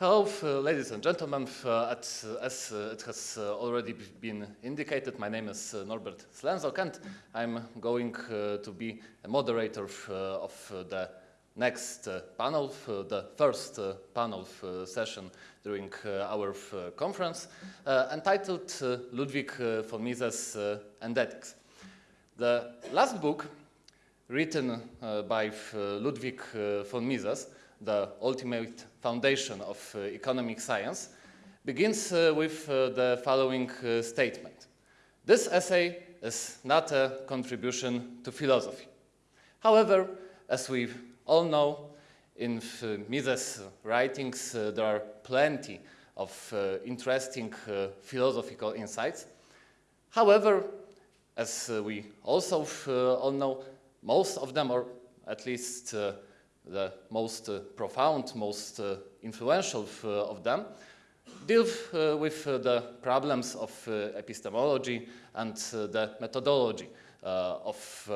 Hello, ladies and gentlemen. Uh, uh, as uh, it has uh, already been indicated, my name is uh, Norbert Slenzok, and I'm going uh, to be a moderator of the next panel, the first panel session during our conference, entitled Ludwig von Mises and Ethics. The last book, written by Ludwig von Mises, the ultimate foundation of uh, economic science, begins uh, with uh, the following uh, statement. This essay is not a contribution to philosophy. However, as we all know, in uh, Mises' writings, uh, there are plenty of interesting philosophical insights. However, as we also all know, most of them, or at least the most uh, profound, most uh, influential uh, of them, deal uh, with uh, the problems of uh, epistemology and the methodology of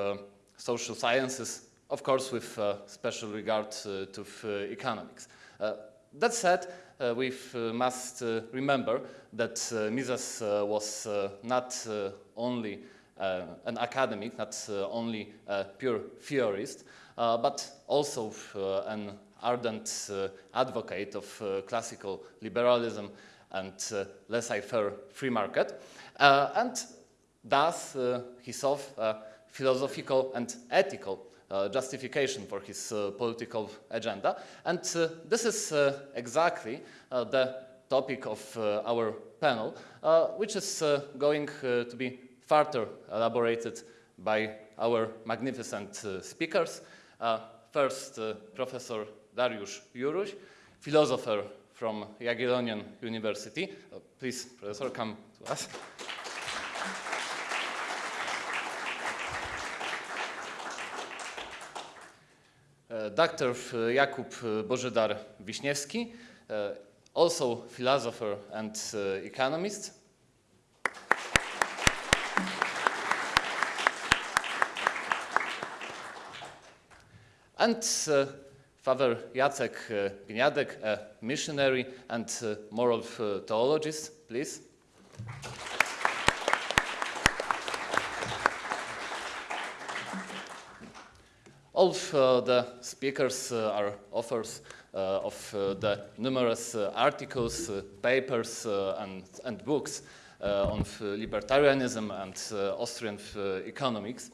social sciences, of course with special regard to economics. that said, we must remember that Mises was not only an academic, not only a pure theorist, Uh, but also uh, an ardent uh, advocate of uh, classical liberalism and uh, laissez-faire free market. and thus he saw a philosophical and ethical uh, justification for his uh, political agenda. And uh, this is exactly the topic of our panel, which is going to be further elaborated by our magnificent speakers. Uh, first, uh, Professor Dariusz Juruś, philosopher from Jagiellonian University. Uh, please, Professor, come to us. Uh, Dr. Jakub Bożydar-Wiśniewski, uh, also philosopher and uh, economist, and uh, Father Jacek uh, Gniadek, a missionary and uh, moral theologist, please. All of uh, the speakers uh, are authors uh, of the numerous articles, papers, and, and, books on libertarianism and Austrian economics.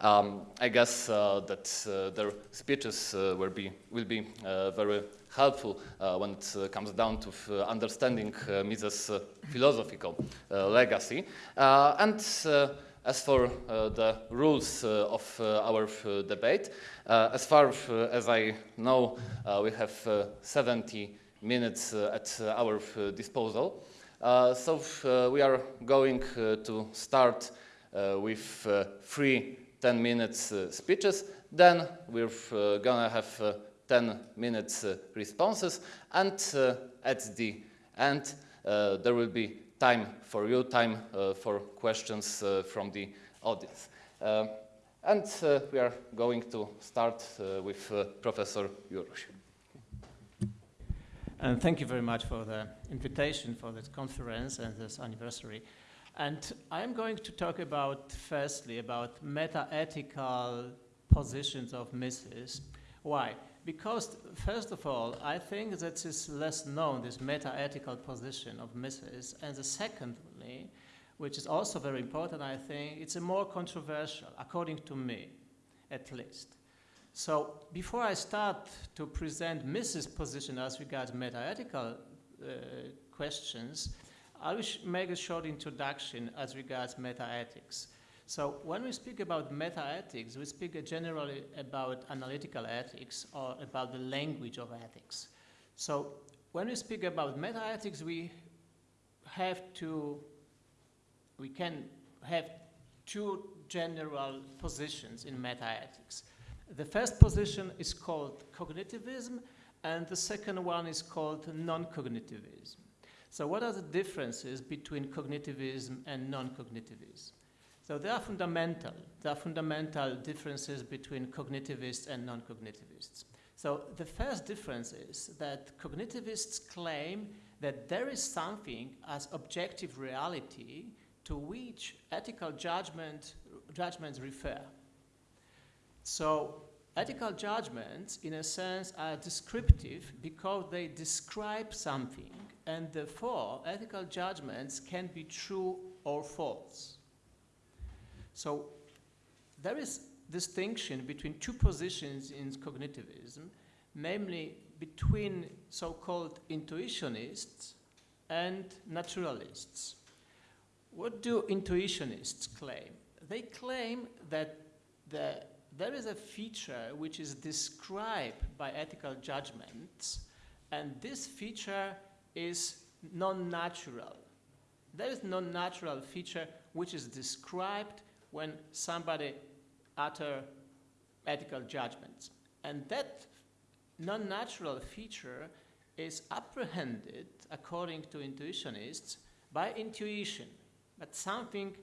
Um, I guess uh, that uh, their speeches uh, will be, will be uh, very helpful uh, when it uh, comes down to understanding Mises' philosophical legacy. and as for uh, the rules uh, of uh, our debate, as far as I know, we have 70 minutes at our disposal. so we are going to start with three 10 minutes uh, speeches, then we're uh, gonna have uh, 10 minutes uh, responses, and uh, at the end uh, there will be time for you, time for questions from the audience. and we are going to start with Professor Juruś. And thank you very much for the invitation for this conference and this anniversary. And I'm going to talk about, firstly, about meta-ethical positions of Mises. Why? Because, first of all, I think that is less known, this meta-ethical position of Mises. And the secondly, which is also very important, I think, it's a more controversial, according to me, at least. So before I start to present Mises' position as regards meta-ethical uh, questions, I will make a short introduction as regards meta-ethics. So when we speak about meta-ethics, we speak generally about analytical ethics or about the language of ethics. So when we speak about meta-ethics, we have to, we can have two general positions in meta-ethics. The first position is called cognitivism, and the second one is called non-cognitivism. So what are the differences between cognitivism and non-cognitivism? So there are fundamental, there are fundamental differences between cognitivists and non-cognitivists. So the first difference is that cognitivists claim that there is something as objective reality to which ethical judgment, judgments refer. So ethical judgments, in a sense, are descriptive because they describe something, and therefore ethical judgments can be true or false. So there is distinction between two positions in cognitivism, namely between so-called intuitionists and naturalists. What do intuitionists claim? They claim that the, there is a feature which is described by ethical judgments, and this feature is non-natural. There is non-natural feature which is described when somebody utter ethical judgments. And that non-natural feature is apprehended, according to intuitionists, by intuition, but something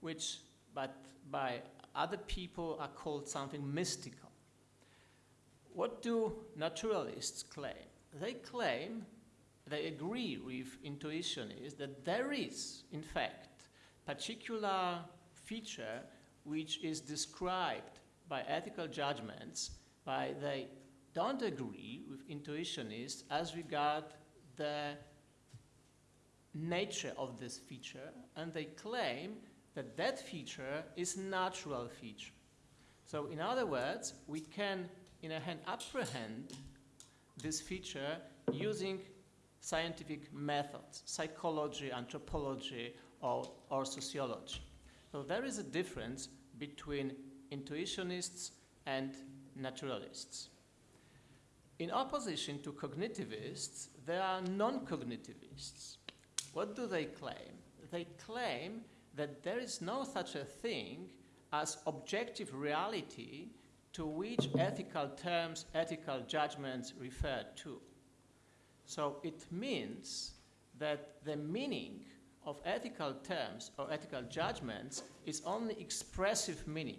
which but by other people are called something mystical. What do naturalists claim? They claim, they agree with intuitionists that there is, in fact, particular feature which is described by ethical judgments, by they don't agree with intuitionists as regard the nature of this feature, and they claim that that feature is natural feature. So in other words, we can, in a hand, apprehend this feature using scientific methods, psychology, anthropology, or, or sociology. So there is a difference between intuitionists and naturalists. In opposition to cognitivists, there are non-cognitivists. What do they claim? They claim that there is no such a thing as objective reality to which ethical terms, ethical judgments refer to. So it means that the meaning of ethical terms or ethical judgments is only expressive meaning.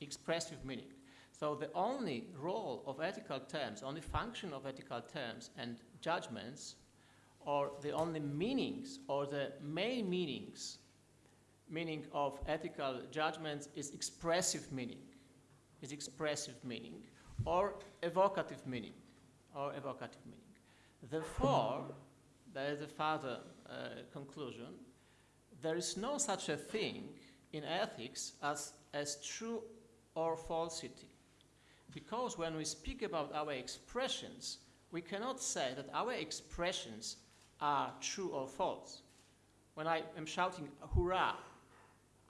Expressive meaning. So the only role of ethical terms, only function of ethical terms and judgments, or the only meanings or the main meanings, meaning of ethical judgments is expressive meaning, is expressive meaning, or evocative meaning, or evocative meaning. Therefore, there is a further uh, conclusion. There is no such a thing in ethics as, as true or falsity. Because when we speak about our expressions, we cannot say that our expressions are true or false. When I am shouting hurrah,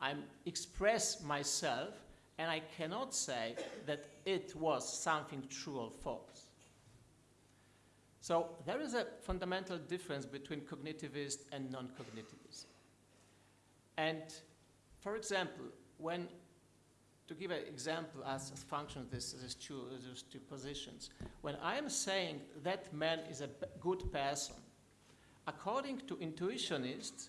I express myself and I cannot say that it was something true or false. So there is a fundamental difference between cognitivist and non-cognitivist. And for example, when, to give an example as a function of this, these two, these two positions, when I am saying that man is a good person, according to intuitionists,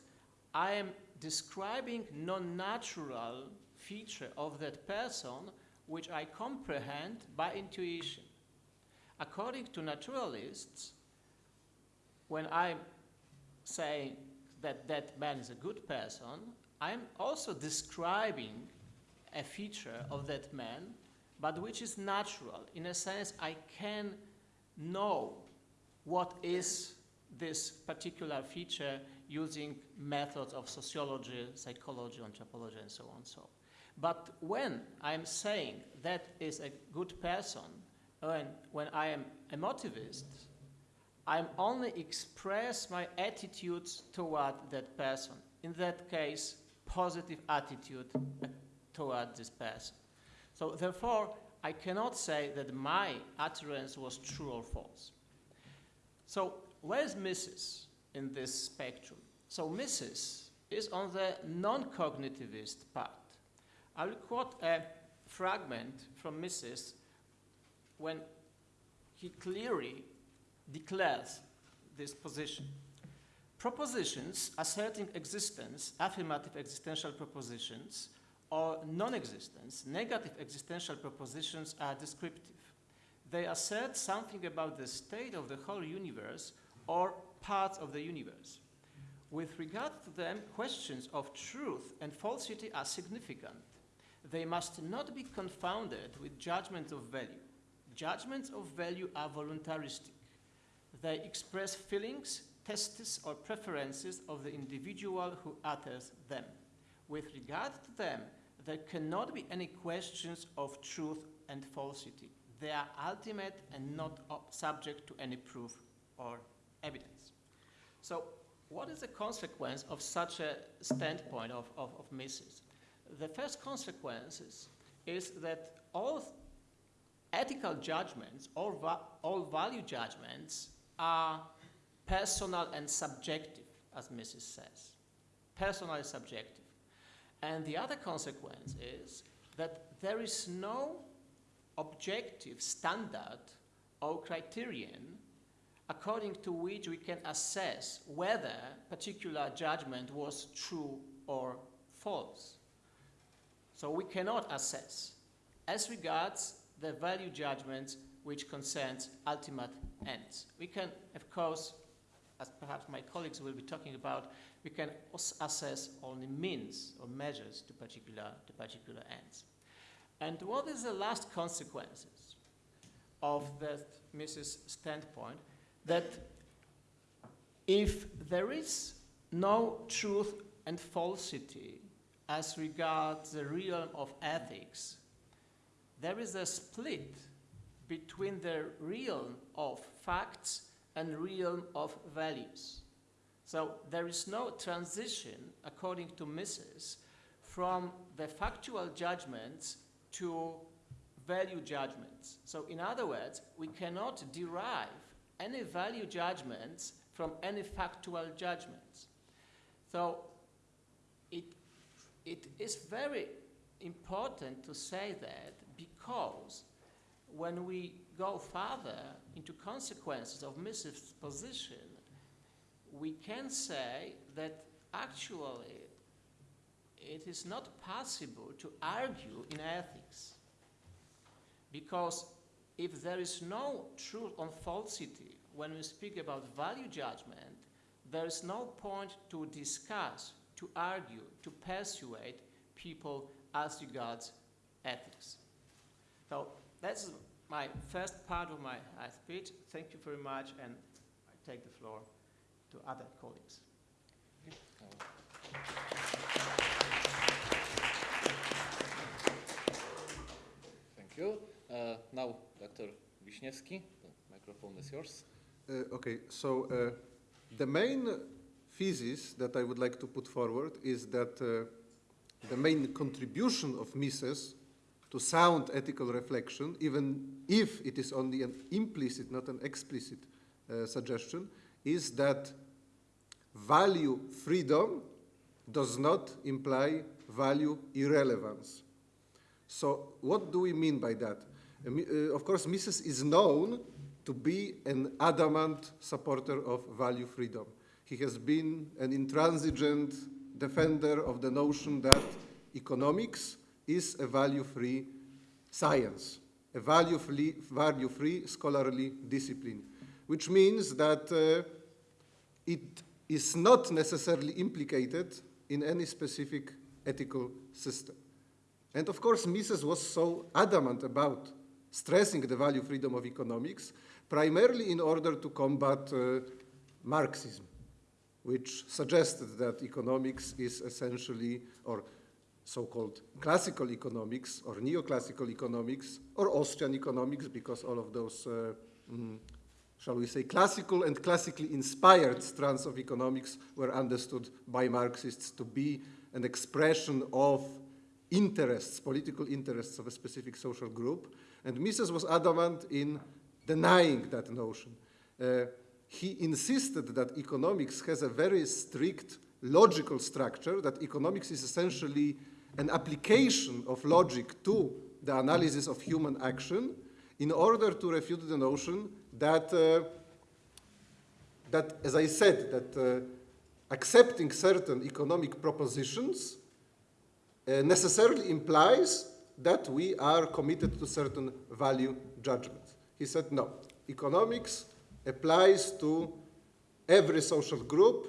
I am describing non-natural feature of that person which I comprehend by intuition. According to naturalists, when I say that that man is a good person, I'm also describing a feature of that man, but which is natural. In a sense, I can know what is this particular feature using methods of sociology, psychology, anthropology, and so on. So, but when I'm saying that is a good person, when, when I am emotivist, I'm only express my attitudes toward that person. In that case, positive attitude uh, toward this person. So therefore, I cannot say that my utterance was true or false. So where's Mises in this spectrum? So Mises is on the non-cognitivist part. I will quote a fragment from Mises when he clearly declares this position. Propositions asserting existence, affirmative existential propositions, or non-existence, negative existential propositions are descriptive. they assert something about the state of the whole universe or parts of the universe. With regard to them, questions of truth and falsity are significant. They must not be confounded with judgments of value. Judgments of value are voluntaristic. They express feelings, tastes, or preferences of the individual who utters them. With regard to them, there cannot be any questions of truth and falsity. They are ultimate and not subject to any proof or evidence. So what is the consequence of such a standpoint of, of, of Mises? The first consequence is that all ethical judgments, all, va all value judgments are personal and subjective, as Mises says. Personal and subjective. And the other consequence is that there is no objective standard or criterion according to which we can assess whether particular judgment was true or false. So we cannot assess as regards the value judgments which concerns ultimate ends. We can, of course, as perhaps my colleagues will be talking about, we can assess only means or measures to particular, to particular ends. And what is the last consequences of that Mises standpoint? That if there is no truth and falsity as regards the realm of ethics, there is a split between the realm of facts and realm of values. So there is no transition, according to Mises, from the factual judgments to value judgments. So in other words, we cannot derive any value judgments from any factual judgments. So it, it is very important to say that because when we go further into consequences of Mises' position, we can say that actually it is not possible to argue in ethics. Because if there is no truth on falsity when we speak about value judgment, there is no point to discuss, to argue, to persuade people as regards ethics. So that's my first part of my speech. Thank you very much, and I take the floor to other colleagues. Thank you. Uh, now, Dr. Wiśniewski, the microphone is yours. Uh, okay, so uh, the main thesis that I would like to put forward is that uh, the main contribution of Mises to sound ethical reflection, even if it is only an implicit, not an explicit uh, suggestion, is that value freedom does not imply value irrelevance. So what do we mean by that? Uh, uh, of course, Mises is known to be an adamant supporter of value freedom. He has been an intransigent defender of the notion that economics is a value-free science, a value-free value scholarly discipline, which means that uh, it is not necessarily implicated in any specific ethical system. And of course, Mises was so adamant about stressing the value freedom of economics, primarily in order to combat uh, Marxism, which suggested that economics is essentially, or so-called classical economics, or neoclassical economics, or Austrian economics, because all of those, uh, mm, shall we say, classical and classically inspired strands of economics were understood by Marxists to be an expression of interests, political interests of a specific social group. And Mises was adamant in denying that notion. Uh, he insisted that economics has a very strict logical structure, that economics is essentially an application of logic to the analysis of human action in order to refute the notion that, uh, that as I said, that uh, accepting certain economic propositions uh, necessarily implies that we are committed to certain value judgments. He said, no, economics applies to every social group,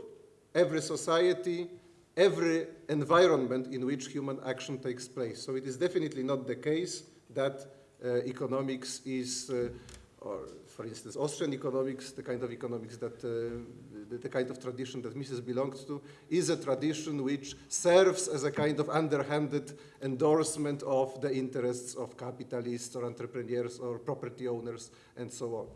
every society, every environment in which human action takes place. So it is definitely not the case that uh, economics is, uh, or for instance, Austrian economics, the kind of economics that, uh, the, the, kind of tradition that Mises belongs to, is a tradition which serves as a kind of underhanded endorsement of the interests of capitalists or entrepreneurs or property owners and so on.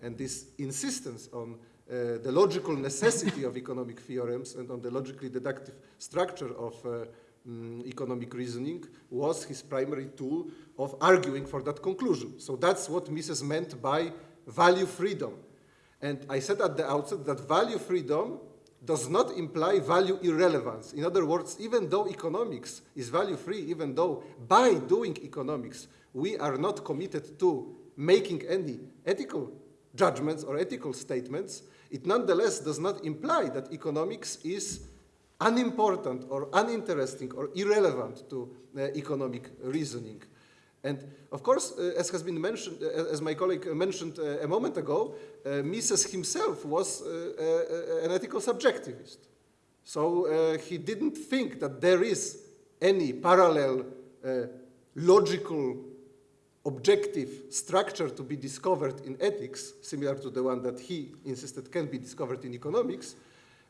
And this insistence on uh, the logical necessity of economic theorems and on the logically deductive structure of uh, um, economic reasoning was his primary tool of arguing for that conclusion. So that's what Mises meant by value freedom. And I said at the outset that value freedom does not imply value irrelevance. In other words, even though economics is value free, even though by doing economics we are not committed to making any ethical judgments or ethical statements, it nonetheless does not imply that economics is unimportant or uninteresting or irrelevant to uh, economic reasoning. And of course, uh, as has been mentioned, uh, as my colleague mentioned uh, a moment ago, uh, Mises himself was uh, an ethical subjectivist. So he didn't think that there is any parallel logical objective structure to be discovered in ethics, similar to the one that he insisted can be discovered in economics.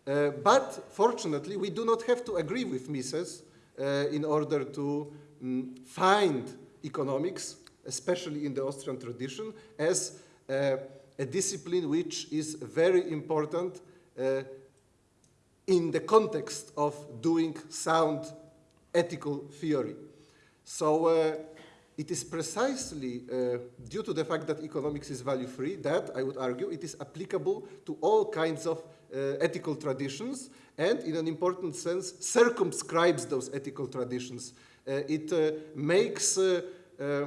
Uh, but fortunately, we do not have to agree with Mises uh, in order to um, find economics, especially in the Austrian tradition, as uh, a discipline which is very important uh, in the context of doing sound ethical theory. So uh, it is precisely uh, due to the fact that economics is value-free that, I would argue, it is applicable to all kinds of uh, ethical traditions and, in an important sense, circumscribes those ethical traditions. Uh, it uh, makes uh, uh,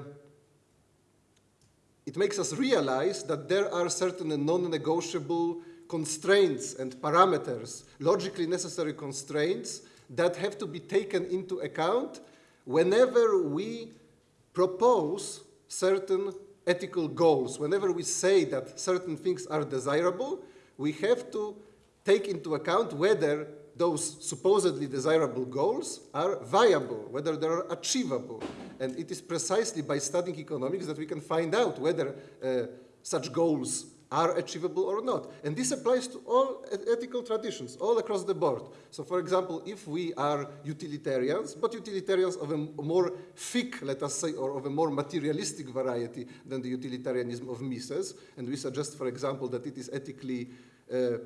it makes us realize that there are certain non-negotiable constraints and parameters, logically necessary constraints, that have to be taken into account whenever we propose certain ethical goals. Whenever we say that certain things are desirable, we have to take into account whether those supposedly desirable goals are viable, whether they are achievable. And it is precisely by studying economics that we can find out whether uh, such goals are achievable or not. And this applies to all ethical traditions, all across the board. So for example, if we are utilitarians, but utilitarians of a more thick, let us say, or of a more materialistic variety than the utilitarianism of Mises, and we suggest, for example, that it is ethically uh,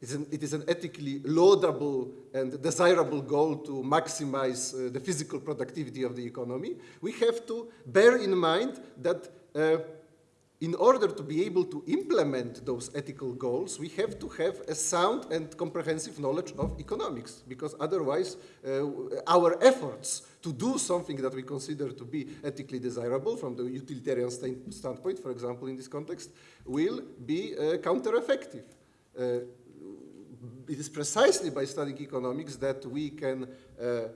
an, it is an ethically laudable and desirable goal to maximize uh, the physical productivity of the economy, we have to bear in mind that uh, in order to be able to implement those ethical goals, we have to have a sound and comprehensive knowledge of economics, because otherwise uh, our efforts to do something that we consider to be ethically desirable from the utilitarian st standpoint, for example, in this context, will be uh, counter-effective. Uh, it is precisely by studying economics that we can uh, uh,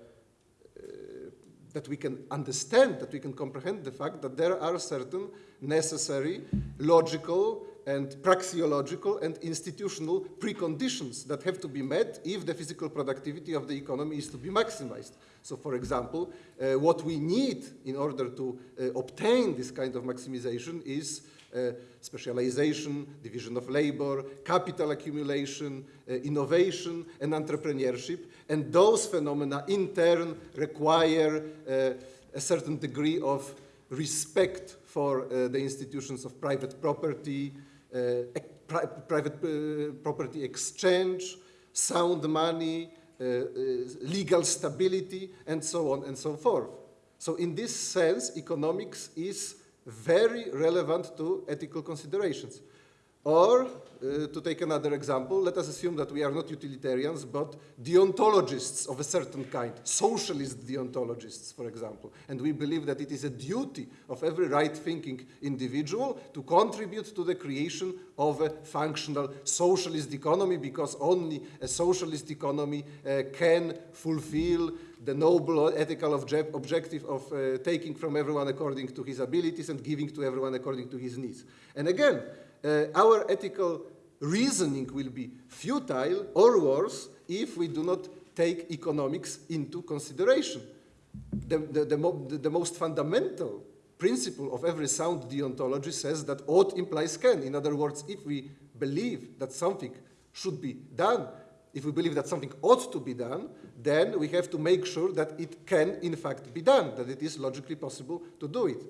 that we can understand, that we can comprehend the fact that there are certain necessary logical and praxeological and institutional preconditions that have to be met if the physical productivity of the economy is to be maximized. So for example, uh, what we need in order to uh, obtain this kind of maximization is uh, specialization, division of labor, capital accumulation, uh, innovation, and entrepreneurship. And those phenomena in turn require uh, a certain degree of respect for uh, the institutions of private property, uh, pri private uh, property exchange, sound money, legal stability, and so on and so forth. So in this sense, economics is very relevant to ethical considerations. Or, uh, to take another example, let us assume that we are not utilitarians, but deontologists of a certain kind, socialist deontologists, for example. And we believe that it is a duty of every right thinking individual to contribute to the creation of a functional socialist economy, because only a socialist economy uh, can fulfill the noble ethical obje objective of uh, taking from everyone according to his abilities and giving to everyone according to his needs. And again, uh, our ethical reasoning will be futile or worse if we do not take economics into consideration. The, the, the, mo the, most fundamental principle of every sound deontology says that ought implies can. In other words, if we believe that something should be done, if we believe that something ought to be done, then we have to make sure that it can in fact be done, that it is logically possible to do it.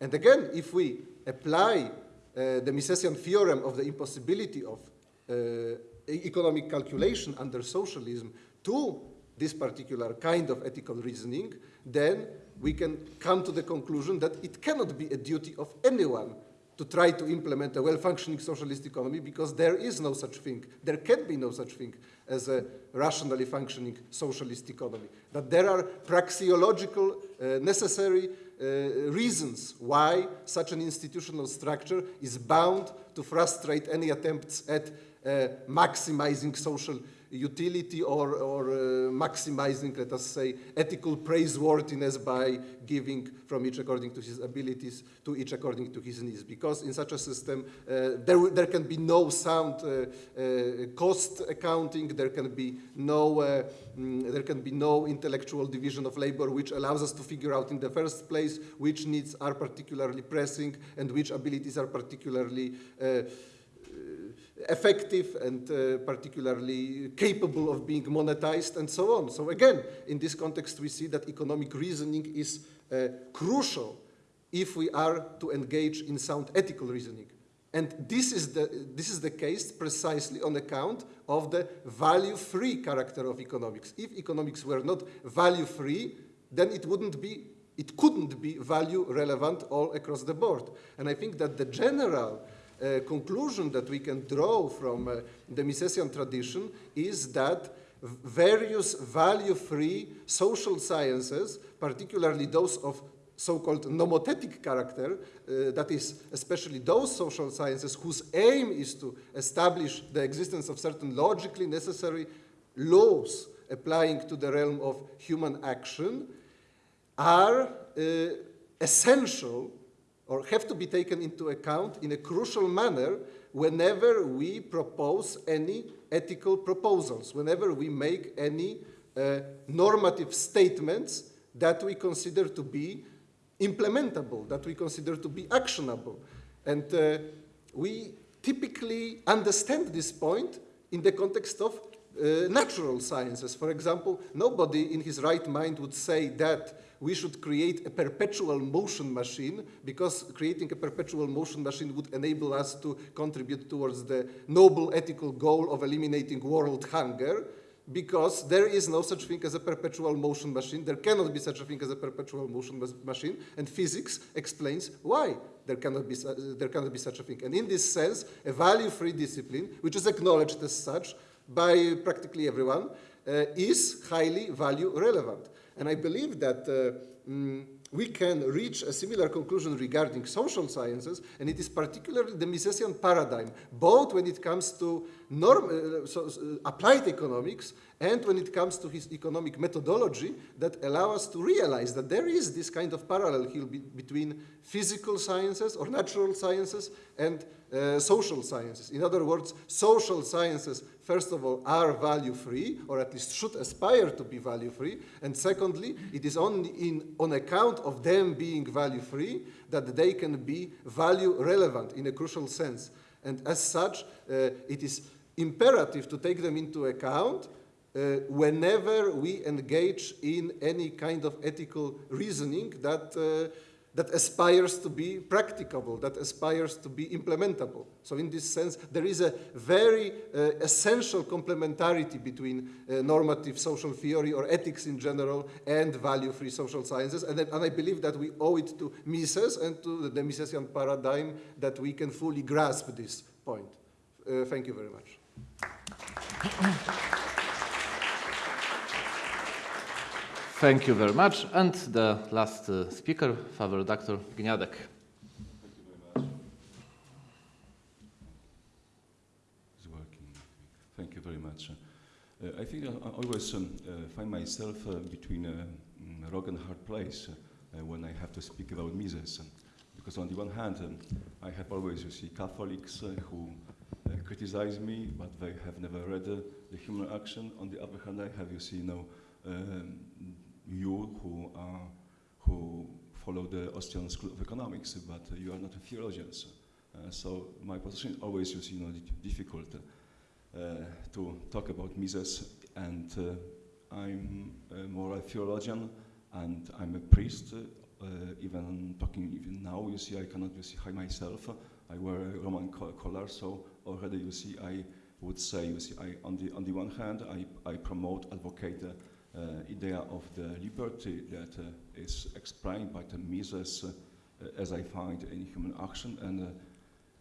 And again, if we apply the Misesian theorem of the impossibility of uh, economic calculation under socialism to this particular kind of ethical reasoning, then we can come to the conclusion that it cannot be a duty of anyone to try to implement a well-functioning socialist economy because there is no such thing. There can be no such thing as a rationally functioning socialist economy. That there are praxeological uh, necessary uh, reasons why such an institutional structure is bound to frustrate any attempts at uh, maximizing social utility or, or uh, maximizing, let us say, ethical praiseworthiness by giving from each according to his abilities to each according to his needs. Because in such a system, uh, there, there can be no sound uh, cost accounting, there can be no, mm, there can be no intellectual division of labor which allows us to figure out in the first place which needs are particularly pressing and which abilities are particularly uh, effective and uh, particularly capable of being monetized and so on. So again, in this context, we see that economic reasoning is uh, crucial if we are to engage in sound ethical reasoning. And this is, the, this is the case precisely on account of the value-free character of economics. If economics were not value-free, then it wouldn't be, it couldn't be value-relevant all across the board. And I think that the general conclusion that we can draw from uh, the Misesian tradition is that various value-free social sciences, particularly those of so-called nomothetic character, uh, that is, especially those social sciences whose aim is to establish the existence of certain logically necessary laws applying to the realm of human action, are uh, essential or have to be taken into account in a crucial manner whenever we propose any ethical proposals, whenever we make any uh, normative statements that we consider to be implementable, that we consider to be actionable. And uh, we typically understand this point in the context of uh, natural sciences. For example, nobody in his right mind would say that we should create a perpetual motion machine because creating a perpetual motion machine would enable us to contribute towards the noble ethical goal of eliminating world hunger because there is no such thing as a perpetual motion machine. There cannot be such a thing as a perpetual motion machine, and physics explains why there cannot be, there cannot be such a thing. And in this sense, a value-free discipline, which is acknowledged as such by practically everyone, uh, is highly value relevant. And I believe that uh, mm, we can reach a similar conclusion regarding social sciences, and it is particularly the Misesian paradigm, both when it comes to norm, uh, so, uh, applied economics and when it comes to his economic methodology that allow us to realize that there is this kind of parallel be between physical sciences or natural sciences and uh, social sciences. In other words, social sciences, first of all, are value-free, or at least should aspire to be value-free, and secondly, it is only in, on account of them being value-free that they can be value-relevant in a crucial sense. And as such, uh, it is imperative to take them into account uh, whenever we engage in any kind of ethical reasoning that, uh, that aspires to be practicable, that aspires to be implementable. So in this sense, there is a very uh, essential complementarity between uh, normative social theory or ethics in general and value-free social sciences. And, and, I believe that we owe it to Mises and to the Misesian paradigm that we can fully grasp this point. Uh, thank you very much. Thank you very much. And the last uh, speaker, Father Dr. Gniadek. Thank you very much. It's working. Thank you very much. Uh, I think I, I always um, uh, find myself uh, between a mm, rock and hard place uh, when I have to speak about Mises. Because on the one hand, um, I have always, you see, Catholics uh, who uh, criticize me, but they have never read uh, the human action. On the other hand, I have, you see, know, um, you who who follow the Austrian School of Economics, but uh, you are not a theologian. Uh, so my position is always, you you know, difficult uh, to talk about Mises, and uh, I'm uh, more a theologian, and I'm a priest. Uh, even talking even now, you see, I cannot you see hide myself. I wear a Roman collar, so already you see, I would say, you see, I, on the on the one hand, I, I promote, advocate. Uh, idea of the liberty that uh, is explained by the Mises uh, as I find in human action. And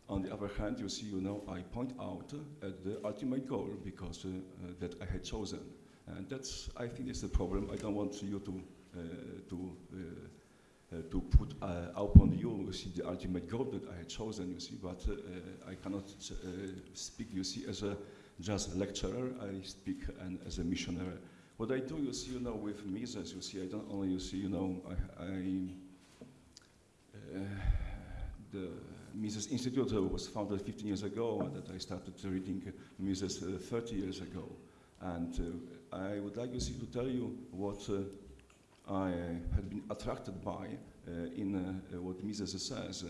on the other hand, you see, you know, I point out at the ultimate goal because that I had chosen. And that's, I think, is the problem. I don't want you to to uh, to put uh, upon you, you see, the ultimate goal that I had chosen, you see, but uh, I cannot speak, you see, as a just lecturer. I speak and as a missionary. What I do, you see, you know, with Mises, you see, I don't only, you see, you know, I, I uh, the Mises Institute was founded 15 years ago, and that I started reading Mises uh, 30 years ago. And uh, I would like, you see, to tell you what uh, I had been attracted by uh, in uh, what Mises says,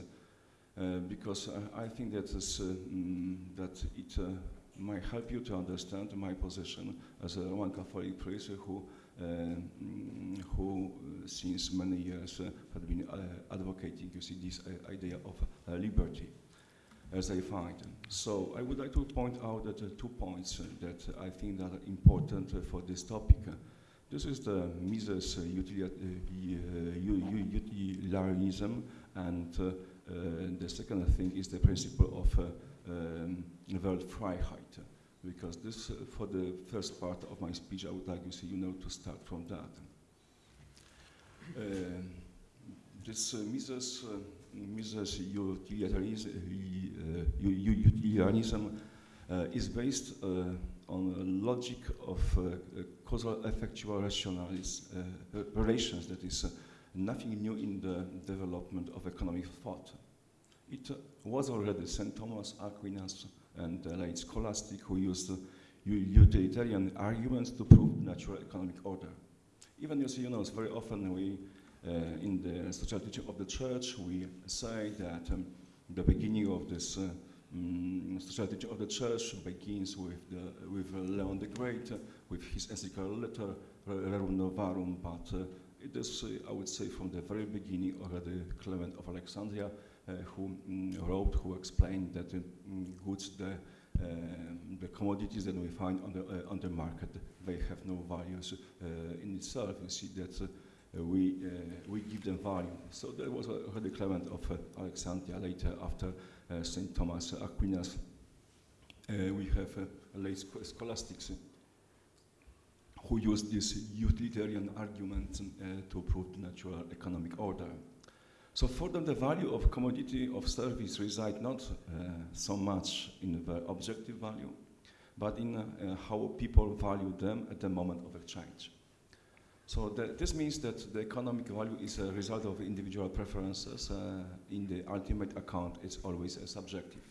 because I, I think that, is, mm, that it might help you to understand my position as a Roman Catholic priest who, uh, mm, who uh, since many years uh, had been uh, advocating, you see, this uh, idea of uh, liberty, as I find. So I would like to point out that uh, two points uh, that I think that are important uh, for this topic. This is the Mises uh, uh, utilitarianism, and uh, uh, the second thing is the principle of uh, um, Wertfreiheit. Because this, uh, for the first part of my speech, I would like you see, you know, to start from that. Um, this uh, Mises, uh, Mises utilitarianism, uh, uh, is based uh, on a logic of uh, uh, causal effectual rationalis, uh, relations that is uh, nothing new in the development of economic thought. It uh, was already St. Thomas Aquinas and the late scholastic who used uh, utilitarian arguments to prove natural economic order. Even you see, you know, very often we, uh, in the social teaching of the church, we say that um, the beginning of this uh, mm, social teaching of the church begins with, the, with uh, Leon the Great, uh, with his encyclical letter, Rerum Novarum, but uh, it is, uh, I would say, from the very beginning already Clement of Alexandria, uh, who mm, wrote, who explained that uh, mm, goods, the, uh, the commodities that we find on the, uh, on the market, they have no values uh, in itself. You see that uh, we, uh, we give them value. So there was already Clement of uh, Alexandria later after uh, St. Thomas Aquinas. Uh, we have uh, late scholastics uh, who used this utilitarian argument uh, to prove the natural economic order. So for them, the value of commodity of service reside not uh, so much in the objective value, but in uh, uh, how people value them at the moment of exchange. So this means that the economic value is a result of individual preferences. Uh, in the ultimate account, it's always a subjective.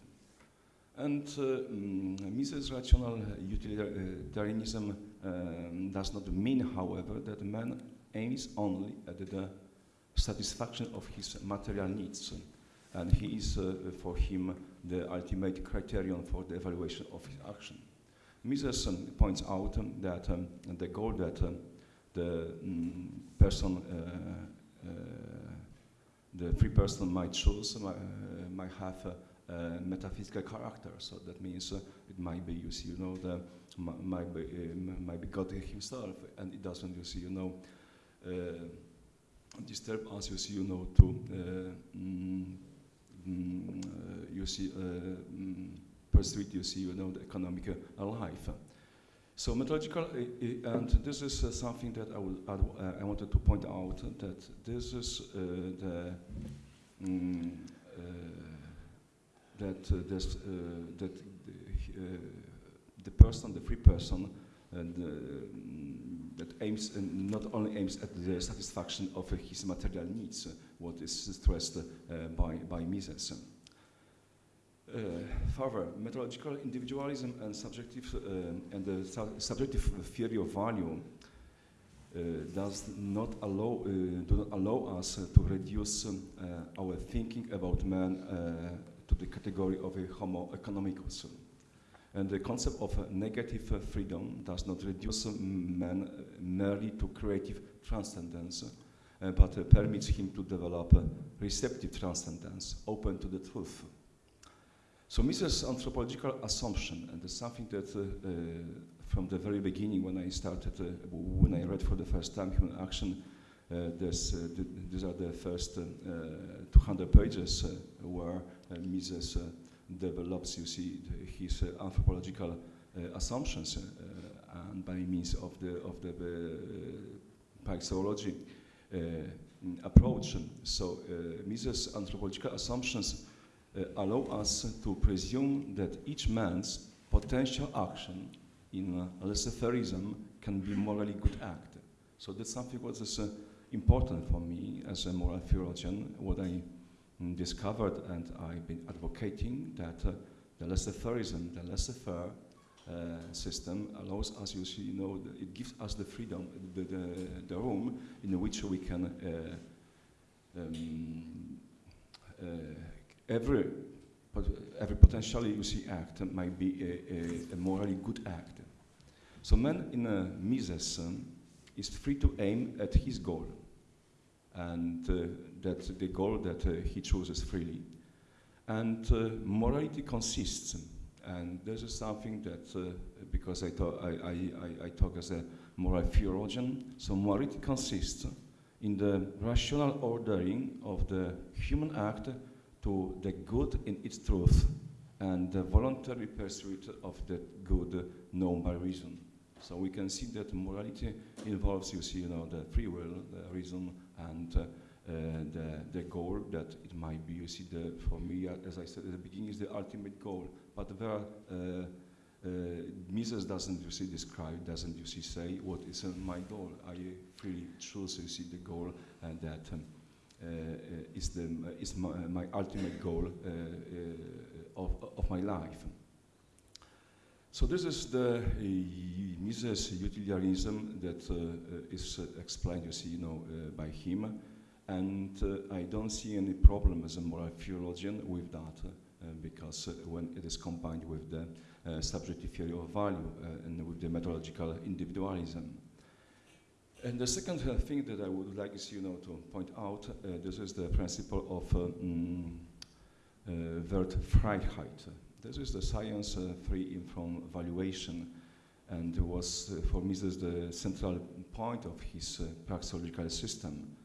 And uh, mm, Mises' rational utilitarianism um, does not mean, however, that man aims only at the satisfaction of his material needs. And he is, uh, for him, the ultimate criterion for the evaluation of his action. Mises um, points out um, that um, the goal that um, the mm, person, uh, uh, the free person might choose might, uh, might have a, a metaphysical character. So that means uh, it might be, you see, you know, the mi- might be, uh, might be God Himself, and it doesn't, you see, you know, uh, disturb us, you see, you know, to, uh, mm, mm, uh, you see, uh, mm, pursue, you see, you know, the economic uh, life. So methodological, uh, and this is uh, something that I, will uh, I wanted to point out that this is uh, the mm, uh, that uh, this, that the, the person, the free person, and that aims and not only aims at the satisfaction of his material needs, what is stressed by by Mises. Uh, further, methodological individualism and subjective uh, and the su subjective theory of value uh, does not allow do not allow us to reduce um, our thinking about man to the category of a homo economicus. And the concept of negative freedom does not reduce man merely to creative transcendence, uh, but uh, permits him to develop receptive transcendence, open to the truth. So Mises' anthropological assumption, and something that uh, uh, from the very beginning when I started, uh, when I read for the first time Human Action, uh, this, uh, th these are the first uh, 200 pages where Mises develops, you see, his anthropological assumptions and by means of the, of the praxeology approach. So Mises' anthropological assumptions uh, allow us to presume that each man's potential action in uh, laissez-faireism can be morally good act. So that's something what is uh, important for me as a moral theologian, what I discovered and I've been advocating that uh, the laissez-faireism, the laissez-faire uh, system allows us, you see, you know, it gives us the freedom, the, the, the room in which we can uh, um, every, every potentially you see act might be a, a, a morally good act. So man in a Mises is free to aim at his goal, and that's the goal that uh, he chooses freely. And uh, morality consists, and this is something that, uh, because I, talk, I, I, I, talk as a moral theologian, so morality consists in the rational ordering of the human act to the good in its truth and the voluntary pursuit of that good known by reason. So we can see that morality involves, you see, you know, the free will, the reason, and uh, the, the goal that it might be. You see, the, for me, as I said at the beginning, is the ultimate goal. But there are, uh, uh, Mises doesn't, you see, describe, doesn't, you see, say what is uh, my goal. I freely choose, you see, the goal and that um, uh, uh, is, the, uh, is my, my ultimate goal of, of my life. So this is the uh, Mises utilitarianism that uh, is uh, explained, you see, you know, by him, and I don't see any problem as a moral theologian with that, because when it is combined with the subjective theory of value and with the methodological individualism. And the second uh, thing that I would like is, you know, to point out, uh, this is the principle of uh, mm, uh Wertfreiheit. This is the science uh, free from valuation, and it was uh, for me this the central point of his praxeological system.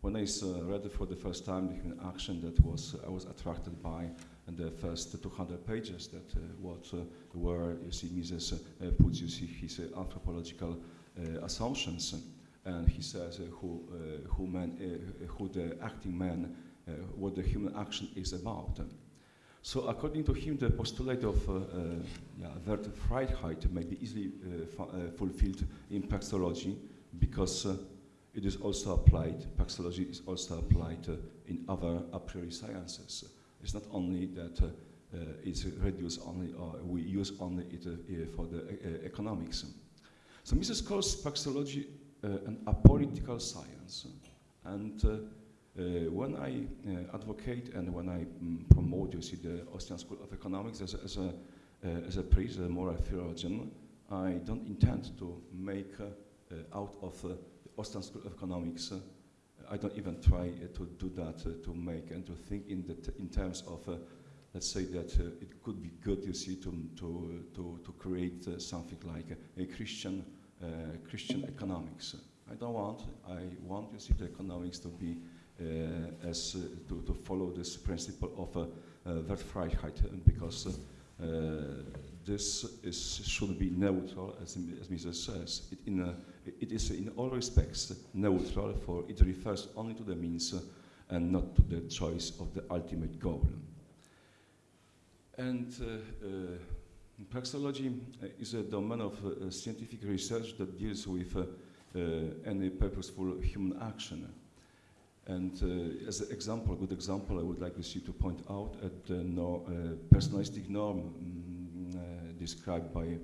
When I read it for the first time, the action that was I was attracted by and the first 200 pages that uh, what uh, where you see Mises uh, puts you see his anthropological assumptions and he says who, who, man, who the acting man, what the human action is about. So according to him, the postulate of uh, uh, yeah, Wertfreiheit may be easily uh, fulfilled in praxeology because it is also applied, praxeology is also applied uh, in other a priori sciences. It's not only that uh, uh, it's reduced only, or we use only it for the economics. So Mises calls praxeology uh, an apolitical science. And uh, uh, when I advocate and when I um, promote, you see, the Austrian School of Economics as a, as a, as a priest, a moral theologian, I don't intend to make out of Austrian School of Economics I don't even try uh, to do that, uh, to make and to think in, in terms of, uh, let's say that it could be good, you see, to, to, to, to create something like a, Christian uh, Christian economics. I don't want, I want you see the economics to be uh, as uh, to, to follow this principle of Wertfreiheit because this is, should be neutral, as, as Mises says. It, in a, it is in all respects neutral, for it refers only to the means and not to the choice of the ultimate goal. And uh, uh, praxeology is a domain of uh, scientific research that deals with any purposeful human action. And uh, as an example, a good example, I would like to see to point out at the no, uh, personalistic norm uh, described by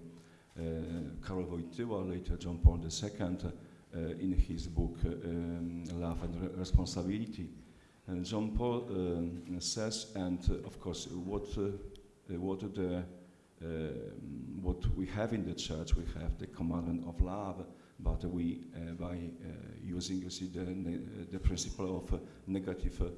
Karol Wojtyła, later John Paul II, in his book um, Love and Re Responsibility. And John Paul um, says, and of course, what uh, what the uh, what we have in the church, we have the commandment of love, but we, uh, by using, you see, the, the principle of negative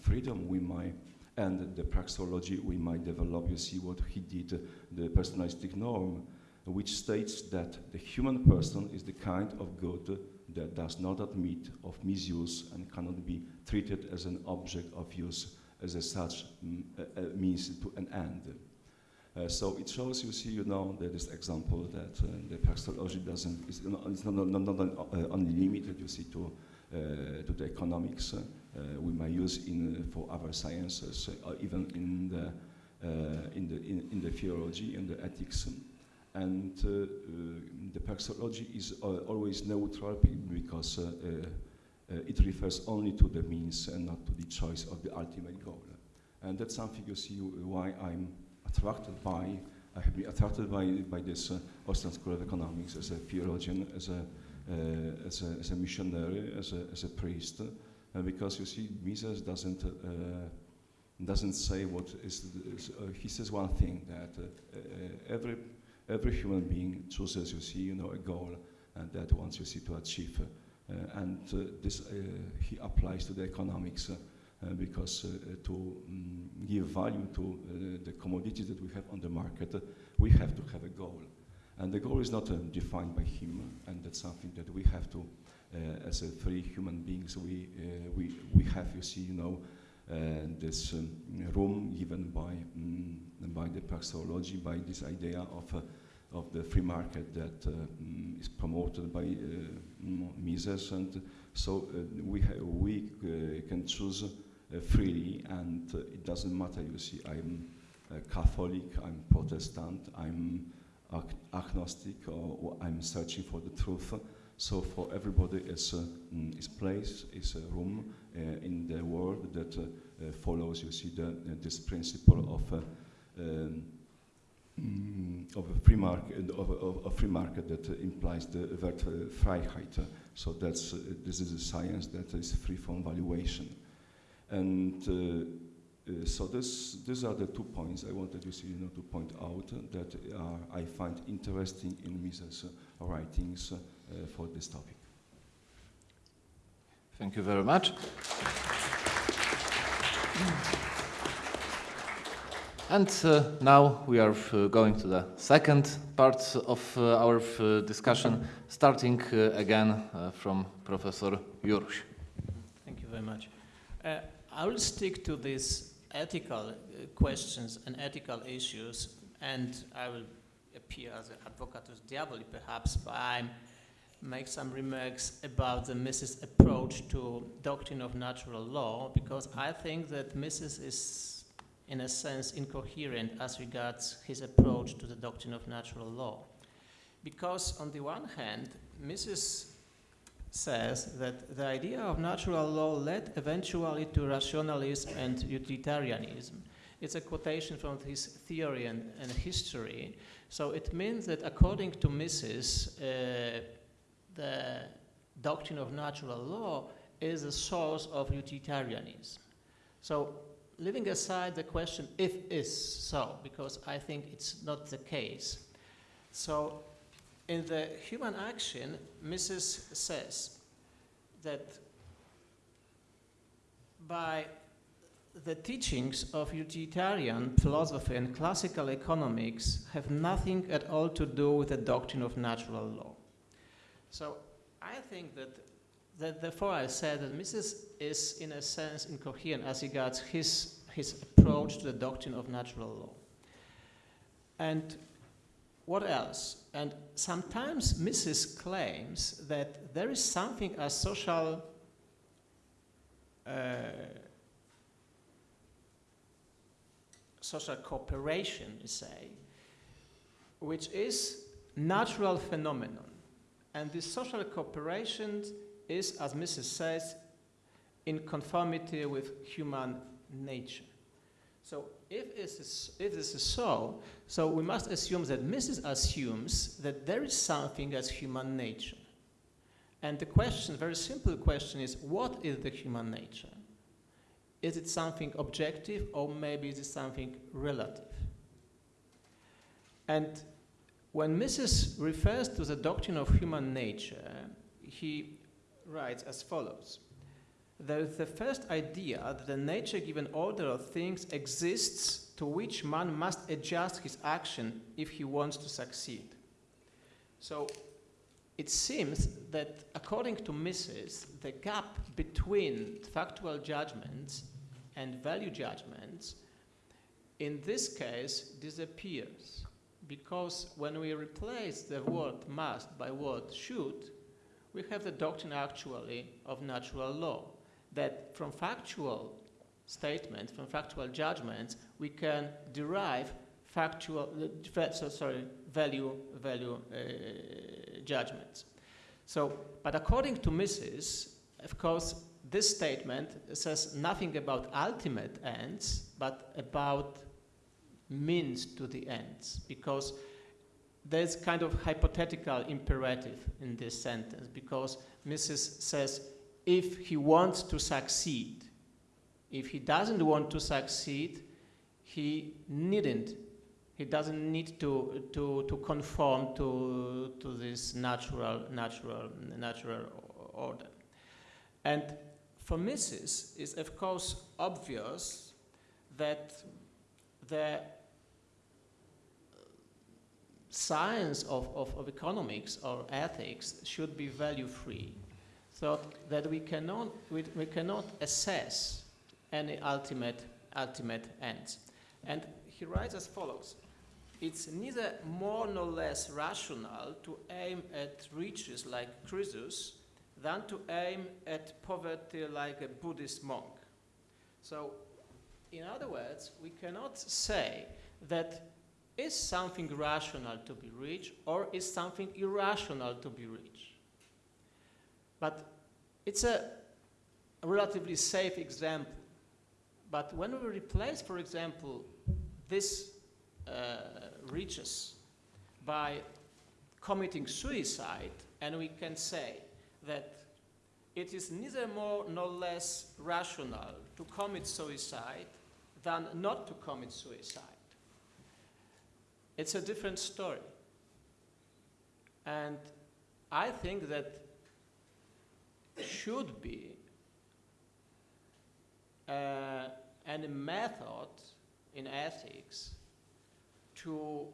freedom, we might and the praxeology we might develop, you see what he did, the personalistic norm, which states that the human person is the kind of good that does not admit of misuse and cannot be treated as an object of use as a such mm, a, means to an end. Uh, so it shows, you see, you know, that this example that uh, the praxeology doesn't, is not, it's not, not, not uh, only limited, you see, to, Uh, to the economics. Uh, uh, we might use in, uh, for other sciences, or even in the, in, the, in, in, the theology and the ethics. And the praxeology is always neutral because uh, it refers only to the means and not to the choice of the ultimate goal. And that's something you see why I'm attracted by, I have been attracted by, by this uh, Austrian School of Economics as a theologian, as a, uh, as a, as a missionary, as a, as a priest, uh, because you see, Mises doesn't, uh, doesn't say what is, is uh, he says one thing, that every, every human being chooses, you see, you know, a goal, and that wants, you see, to achieve uh, and uh, this uh, he applies to the economics because to um, give value to the commodities that we have on the market, we have to have a goal. And the goal is not defined by him, and that's something that we have to uh, as a free human beings, we, uh, we, we have, you see, you know, uh, this um, room given by, um, by the praxeology, by this idea of of the free market that uh, mm, is promoted by uh, Mises, and so uh, we we can choose freely, and it doesn't matter. You see, I'm Catholic, I'm Protestant, I'm agnostic, or, or, I'm searching for the truth. So for everybody, is a mm, is place, is a room in the world that follows. You see the, this principle of um, Mm, of a free market of, of a free market that uh, implies the word uh, Freiheit. so that's uh, this is a science that is free from valuation, and so this these are the two points I wanted you, see, you know, to point out that I find interesting in Mises' writings for this topic. Thank you very much. And uh, now we are uh, going to the second part of uh, our uh, discussion, starting uh, again uh, from Professor Juruś. Thank you very much. I will stick to these ethical uh, questions and ethical issues, and I will appear as an advocatus diaboli perhaps by make some remarks about the Mises approach to doctrine of natural law, because I think that Mises is in a sense, incoherent as regards his approach to the doctrine of natural law. Because, on the one hand, Mises says that the idea of natural law led eventually to rationalism and utilitarianism. It's a quotation from his theory and, and history. So it means that according to Mises, uh, the doctrine of natural law is a source of utilitarianism. So leaving aside the question if is so, because I think it's not the case. So in the human action, Mises says that by the teachings of utilitarian philosophy and classical economics have nothing at all to do with the doctrine of natural law. So I think that that therefore I said that Mises is in a sense incoherent as regards his, his approach to the doctrine of natural law. And what else? And sometimes Mises claims that there is something as social uh, social cooperation, say, which is natural phenomenon. And this social cooperation is, as Mises says, in conformity with human nature. So if this, is, if this is so, so we must assume that Mises assumes that there is something as human nature. And the question, very simple question is, what is the human nature? Is it something objective or maybe is it something relative? And when Mises refers to the doctrine of human nature, he writes as follows. There is the first idea that the nature given order of things exists to which man must adjust his action if he wants to succeed. So it seems that according to Mises, the gap between factual judgments and value judgments in this case disappears because when we replace the word must by word should, we have the doctrine actually of natural law, that from factual statements, from factual judgments, we can derive factual, uh, so sorry, value, value uh, judgments. So, but according to Mises, of course, this statement says nothing about ultimate ends, but about means to the ends, because there's kind of hypothetical imperative in this sentence, because Mises says, if he wants to succeed, if he doesn't want to succeed, he needn't. He doesn't need to, to, to conform to, to this natural, natural, natural order. And for Mises, it's of course obvious that the science of, of, of economics or ethics should be value-free, so that we cannot, we, we cannot assess any ultimate, ultimate ends. And he writes as follows. It's neither more nor less rational to aim at riches like Croesus than to aim at poverty like a Buddhist monk. So, in other words, we cannot say that is something rational to be rich or is something irrational to be rich. But it's a relatively safe example. But when we replace, for example, this uh, riches by committing suicide, and we can say that it is neither more nor less rational to commit suicide than not to commit suicide. It's a different story. And I think that should be uh, any method in ethics to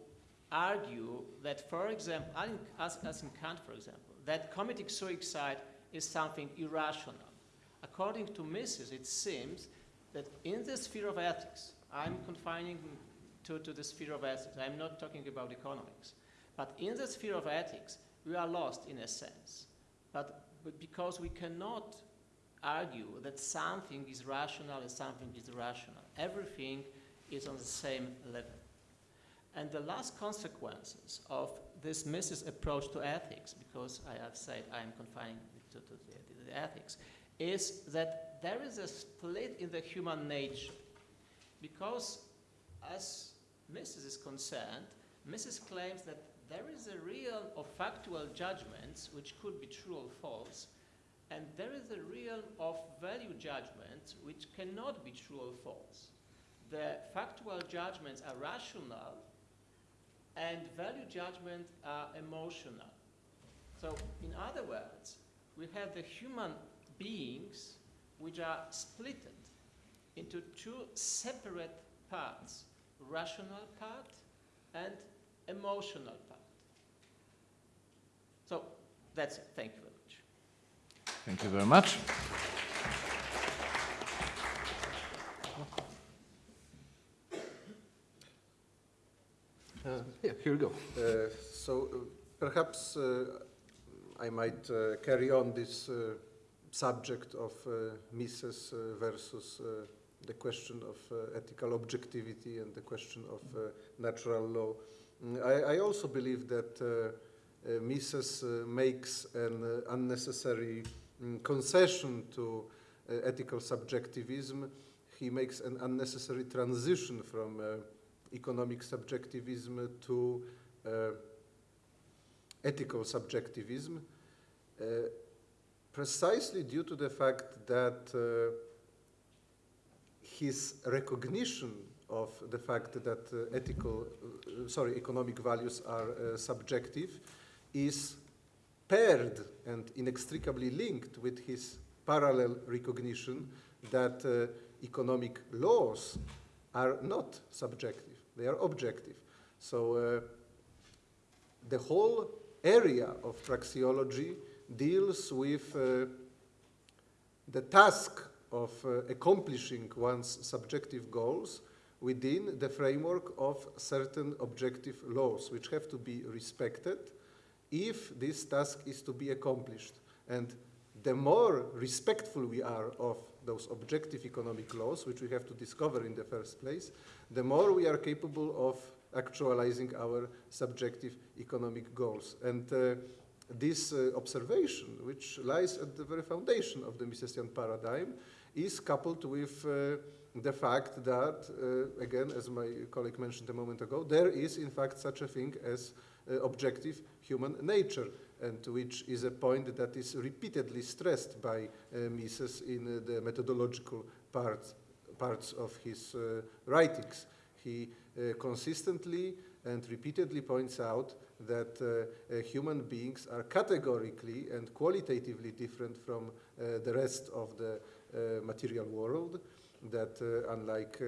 argue that, for example, as, as in Kant, for example, that committing suicide is something irrational. According to Mises, it seems that in the sphere of ethics, I'm confining to, to the sphere of ethics, I'm not talking about economics, but in the sphere of ethics, we are lost in a sense. But, but because we cannot argue that something is rational and something is irrational. Everything is on the same level. And the last consequences of this Mises approach to ethics, because I have said I am confining to, to the, the ethics, is that there is a split in the human nature. Because as Mises is concerned, Mises claims that there is a real or factual judgments which could be true or false, and there is a realm of value judgments which cannot be true or false. The factual judgments are rational and value judgments are emotional. So, in other words, we have the human beings which are split into two separate parts rational part and emotional that's it. Thank you very much. Thank you very much. Uh, yeah, here we go. Uh, so uh, perhaps uh, I might uh, carry on this uh, subject of uh, Mises uh, versus uh, the question of uh, ethical objectivity and the question of uh, natural law. Mm, I, I also believe that Mises uh, makes an uh, unnecessary mm, concession to uh, ethical subjectivism. He makes an unnecessary transition from uh, economic subjectivism to uh, ethical subjectivism, uh, precisely due to the fact that uh, his recognition of the fact that uh, ethical, uh, sorry, economic values are uh, subjective is paired and inextricably linked with his parallel recognition that uh, economic laws are not subjective, they are objective. So uh, the whole area of praxeology deals with uh, the task of uh, accomplishing one's subjective goals within the framework of certain objective laws, which have to be respected if this task is to be accomplished. And the more respectful we are of those objective economic laws, which we have to discover in the first place, the more we are capable of actualizing our subjective economic goals. And uh, this uh, observation, which lies at the very foundation of the Misesian paradigm, is coupled with uh, the fact that, uh, again, as my colleague mentioned a moment ago, there is in fact such a thing as uh, objective human nature, and which is a point that is repeatedly stressed by uh, Mises in uh, the methodological parts, parts of his uh, writings. He consistently and repeatedly points out that uh, uh, human beings are categorically and qualitatively different from uh, the rest of the material world, that unlike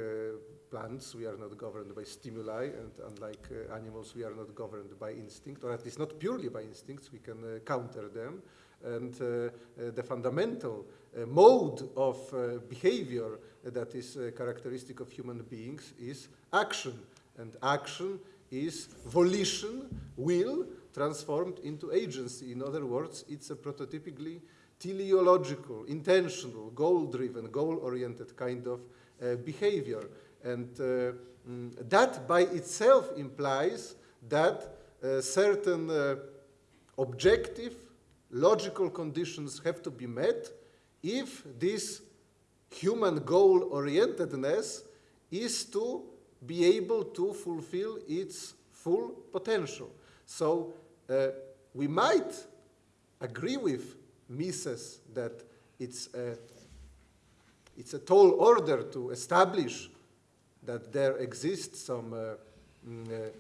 plants, we are not governed by stimuli, and unlike uh, animals, we are not governed by instinct, or at least not purely by instincts, we can uh, counter them. And uh, uh, the fundamental uh, mode of behavior that is characteristic of human beings is action. And action is volition, will, transformed into agency. In other words, it's a prototypically teleological, intentional, goal-driven, goal-oriented kind of uh, behavior. And uh, mm, that by itself implies that uh, certain uh, objective, logical conditions have to be met if this human goal-orientedness is to be able to fulfill its full potential. So uh, we might agree with Mises that it's a, it's a tall order to establish that there exists some uh, mm, uh,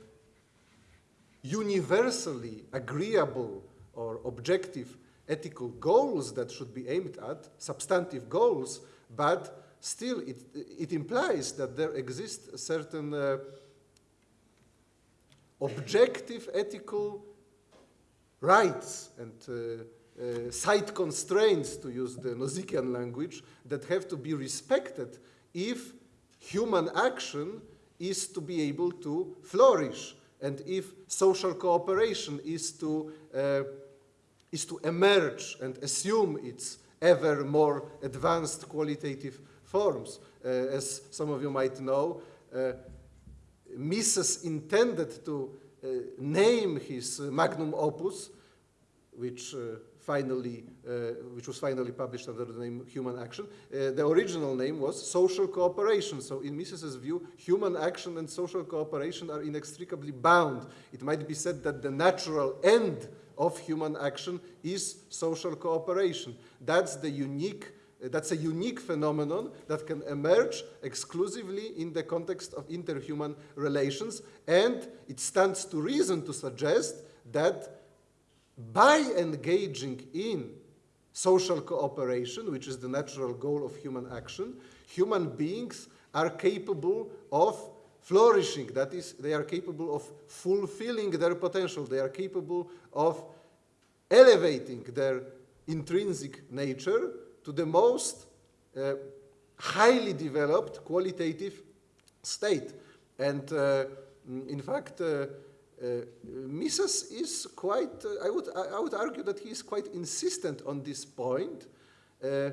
universally agreeable or objective ethical goals that should be aimed at, substantive goals, but still it, it implies that there exist certain uh, objective ethical rights and uh, uh, side constraints, to use the Nozikian language, that have to be respected if human action is to be able to flourish and if social cooperation is to, uh, is to emerge and assume its ever more advanced qualitative forms. Uh, as some of you might know, uh, Mises intended to uh, name his magnum opus, which uh, finally, uh, which was finally published under the name Human Action. Uh, the original name was Social Cooperation. So in Mises's view, human action and social cooperation are inextricably bound. It might be said that the natural end of human action is social cooperation. That's the unique that's a unique phenomenon that can emerge exclusively in the context of interhuman relations, and it stands to reason to suggest that by engaging in social cooperation, which is the natural goal of human action, human beings are capable of flourishing. That is, they are capable of fulfilling their potential. They are capable of elevating their intrinsic nature to the most uh, highly developed qualitative state. And uh, In fact, uh, Mises is quite, uh, I, would, I would argue that he is quite insistent on this point. Uh,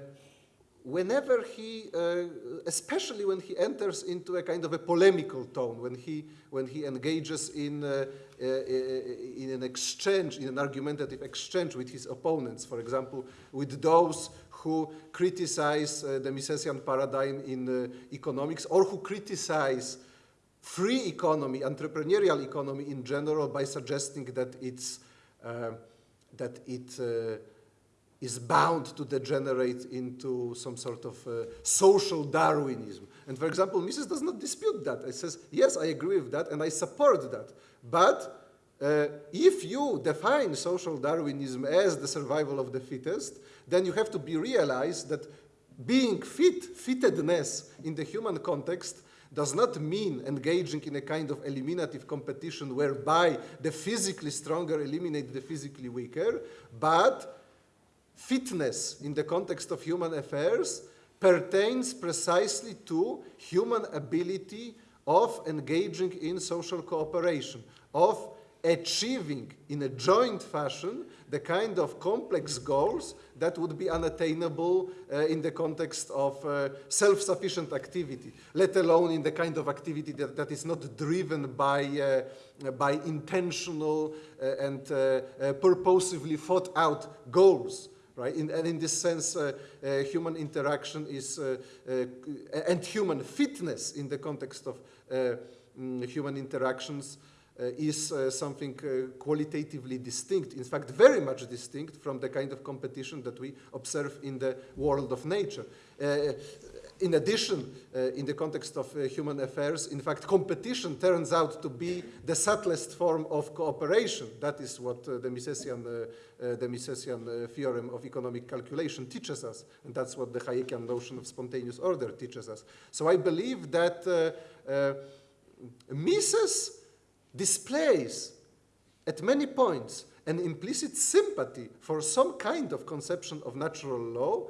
whenever he, uh, especially when he enters into a kind of a polemical tone, when he, when he engages in, uh, uh, in an exchange, in an argumentative exchange with his opponents, for example, with those who criticize uh, the Misesian paradigm in uh, economics or who criticize free economy, entrepreneurial economy in general by suggesting that it's, uh, that it uh, is bound to degenerate into some sort of uh, social Darwinism. And for example, Mises does not dispute that. He says, yes, I agree with that and I support that. But uh, if you define social Darwinism as the survival of the fittest, then you have to be realized that being fit, fittedness in the human context does not mean engaging in a kind of eliminative competition whereby the physically stronger eliminate the physically weaker, but fitness in the context of human affairs pertains precisely to human ability of engaging in social cooperation, of achieving in a joint fashion the kind of complex goals that would be unattainable uh, in the context of uh, self-sufficient activity, let alone in the kind of activity that, that is not driven by, uh, by intentional uh, and uh, uh, purposively thought out goals right? In, and in this sense, human interaction is, and human fitness in the context of mm, human interactions is uh, something uh, qualitatively distinct, in fact, very much distinct from the kind of competition that we observe in the world of nature. Uh, in addition, uh, in the context of uh, human affairs, in fact, competition turns out to be the subtlest form of cooperation. That is what uh, the Misesian, uh, uh, the Misesian uh, theorem of economic calculation teaches us, and that's what the Hayekian notion of spontaneous order teaches us. So I believe that uh, uh, Mises displays at many points an implicit sympathy for some kind of conception of natural law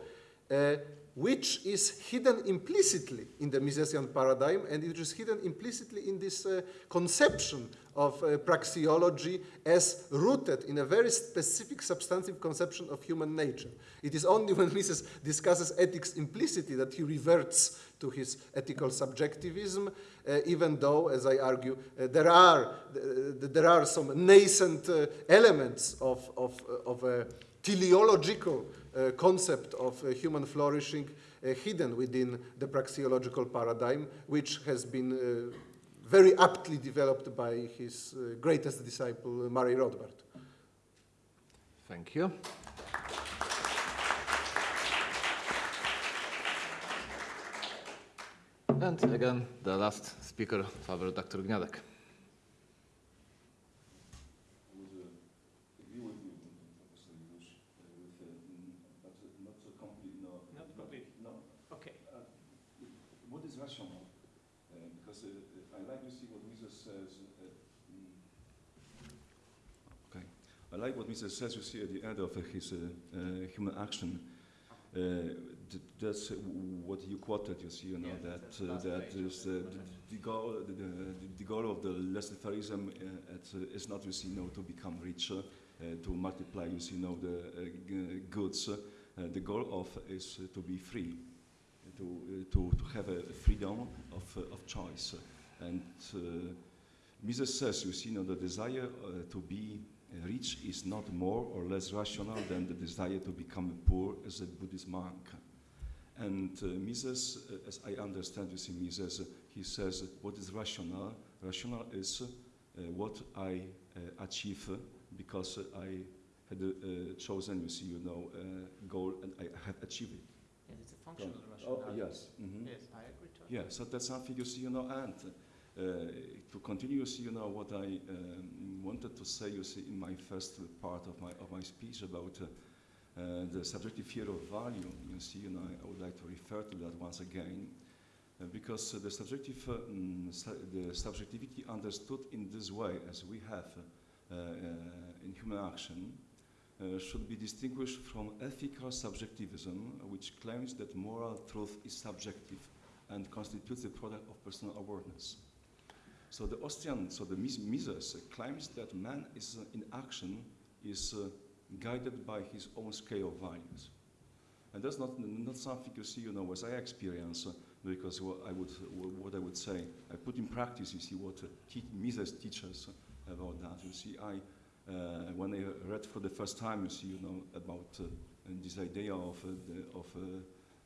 uh, which is hidden implicitly in the Misesian paradigm and it is hidden implicitly in this uh, conception of uh, praxeology as rooted in a very specific substantive conception of human nature. It is only when Mises discusses ethics implicitly that he reverts to his ethical subjectivism, uh, even though, as I argue, uh, there, are, uh, there are some nascent uh, elements of, of, uh, of a teleological uh, concept of human flourishing hidden within the praxeological paradigm, which has been very aptly developed by his greatest disciple, Murray Rothbard. Thank you. And again, the last speaker, Paweł Dr. Gniadek. I like what Mises says. Okay. I like what Mises says, you see, at the end of his uh, uh, human action. Uh, that's what you quoted, you see, you know, Yeah, that, the uh, that is the the, goal, the, the, goal of the laissez-faireism uh, uh, is not, you see, you know, to become richer, uh, to multiply, you see, you know, the uh, g- goods. Uh, the goal of is to be free, to, to, to have a freedom of, of choice. And uh, Mises says, you see, you know, the desire uh, to be rich is not more or less rational than the desire to become poor as a Buddhist monk. And uh, Mises, uh, as I understand, you see, Mises, uh, he says what is rational? Rational is uh, what I uh, achieve because uh, I had uh, chosen, you see, you know, uh, goal and I have achieved it. Yes, it's a functional Oh, rationality. yes. mhm. Yes, I agree totally. Yeah, so that's something you see, you know, and uh, to continue, you see, you know, what I um, wanted to say, you see, in my first part of my of my speech about uh, uh, the subjective theory of value. You see, know, I, I would like to refer to that once again, uh, because uh, the subjective, uh, mm, the subjectivity understood in this way, as we have uh, in human action, should be distinguished from ethical subjectivism, which claims that moral truth is subjective and constitutes a product of personal awareness. So the Austrian, so the Mises claims that man is in action, is guided by his own scale of values. And that's not, not something you see, you know, as I experience, uh, because what I, would, what I would say, I put in practice, you see, what uh, Mises teaches about that. You see, I, uh, when I read for the first time, you see, you know, about uh, this idea of, uh, the, of uh,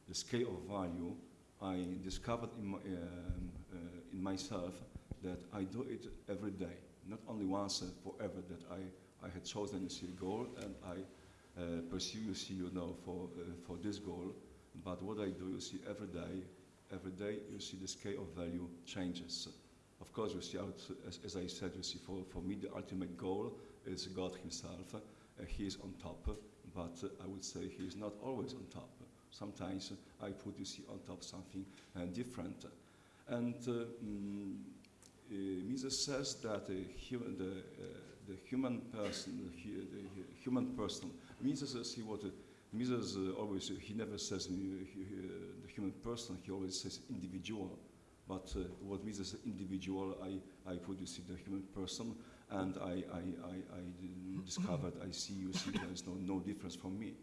the scale of value, I discovered in, my, um, in myself that I do it every day, not only once forever that I, I had chosen a goal and I uh, pursue, you see, you know, for, uh, for this goal, but what I do, you see, every day, every day, you see the scale of value changes. Of course, you see, as, as I said, you see, for, for me, the ultimate goal is God Himself. Uh, he is on top, but uh, I would say He is not always on top. Sometimes uh, I put, you see, on top something uh, different. And uh, mm, uh, Mises says that the, hu- the, uh, the human person, the, the human person, Mises says he what Mises uh, always, uh, he never says uh, the human person, he always says individual. But what Mises individual, I, I see, the human person, and I I I discovered, I see, you see, there is no, no difference from me.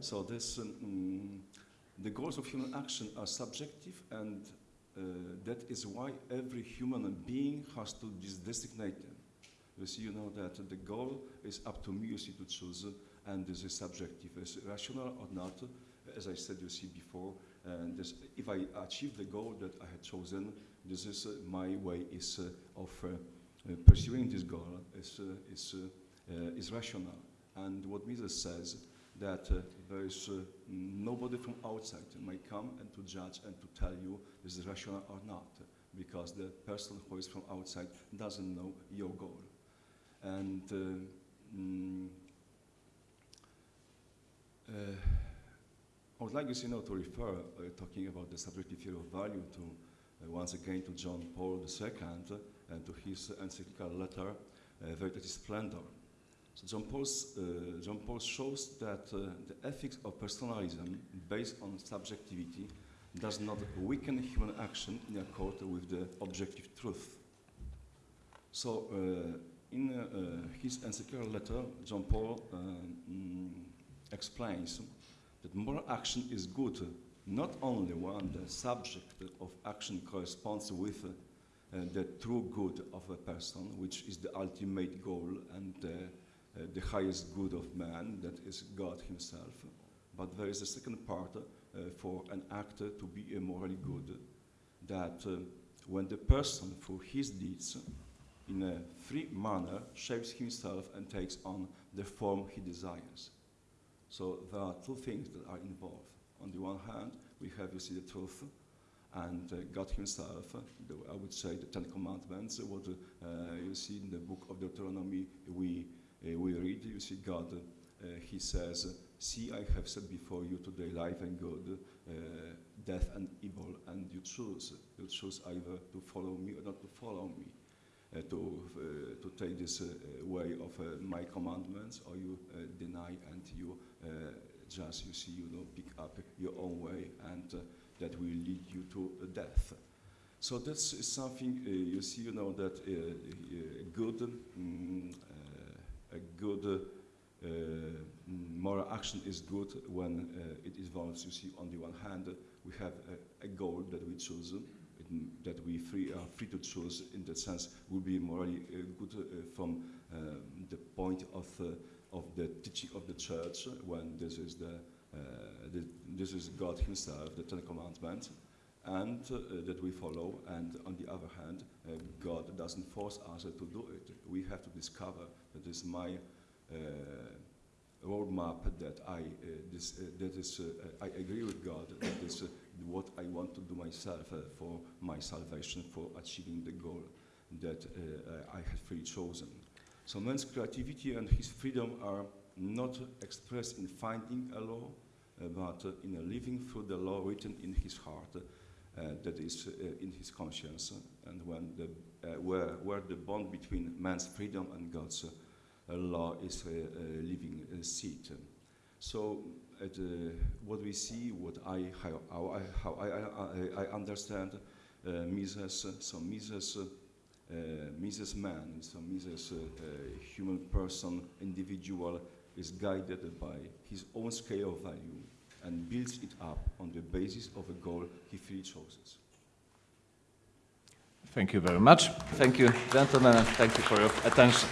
So this, um, the goals of human action are subjective and uh, that is why every human being has to designate them. You see, you know that the goal is up to me, you see, to choose, and this is subjective. Is rational or not? As I said, you see before, and this, if I achieve the goal that I had chosen, this is uh, my way is of uh, pursuing this goal is uh, is uh, is rational. And what Mises says that uh, there is uh, nobody from outside might come and to judge and to tell you this is rational or not, because the person who is from outside doesn't know your goal. And uh, mm, uh, I would like you know, to refer, uh, talking about the subjective theory of value, to once again to John Paul II and to his encyclical letter, Veritatis Splendor. So John, Paul's, uh, John Paul shows that uh, the ethics of personalism based on subjectivity does not weaken human action in accord with the objective truth. So, uh, in uh, his encyclical letter, John Paul uh, mm, explains that moral action is good not only when the subject of action corresponds with uh, the true good of a person, which is the ultimate goal and the highest good of man, that is God Himself. But there is a second part uh, for an actor to be morally good, that uh, when the person, through his deeds, in a free manner, shapes himself and takes on the form he desires. So there are two things that are involved. On the one hand, we have, you see, the truth, and uh, God Himself, uh, the, I would say the Ten Commandments, uh, what you see in the book of Deuteronomy, we, uh, we read, you see, God, uh, He says, See, I have set before you today life and good, uh, death and evil, and you choose. You choose either to follow me or not to follow me. Uh, to, uh, to take this uh, way of uh, my commandments, or you uh, deny and you uh, just, you see, you know, pick up your own way, and uh, that will lead you to uh, death. So that's something uh, you see, you know, that uh, good, mm, uh, a good uh, moral action is good when uh, it involves, you see, on the one hand, we have a, a goal that we choose, that we free, are free to choose. In that sense, would be morally uh, good uh, from um, the point of uh, of the teaching of the church, when this is the, uh, the this is God Himself, the Ten Commandments, and uh, that we follow. And on the other hand, uh, God doesn't force us to do it. We have to discover that is my uh, roadmap that I uh, this uh, that is uh, I agree with God that is uh, what I want to do myself uh, for my salvation for achieving the goal that uh, I have freely chosen. So man's creativity and his freedom are not expressed in finding a law, uh, but uh, in living through the law written in his heart, uh, that is uh, in his conscience, and when the, where, where the bond between man's freedom and God's law is a, living seat. So at, uh, what we see, what I, how, how I, how I, I, I understand uh, Mises, so Mises uh, Mises Man, so Mises Uh, uh, human person, individual, is guided by his own scale of value and builds it up on the basis of a goal he freely chooses. Thank you very much. Thank you, gentlemen, and thank you for your attention.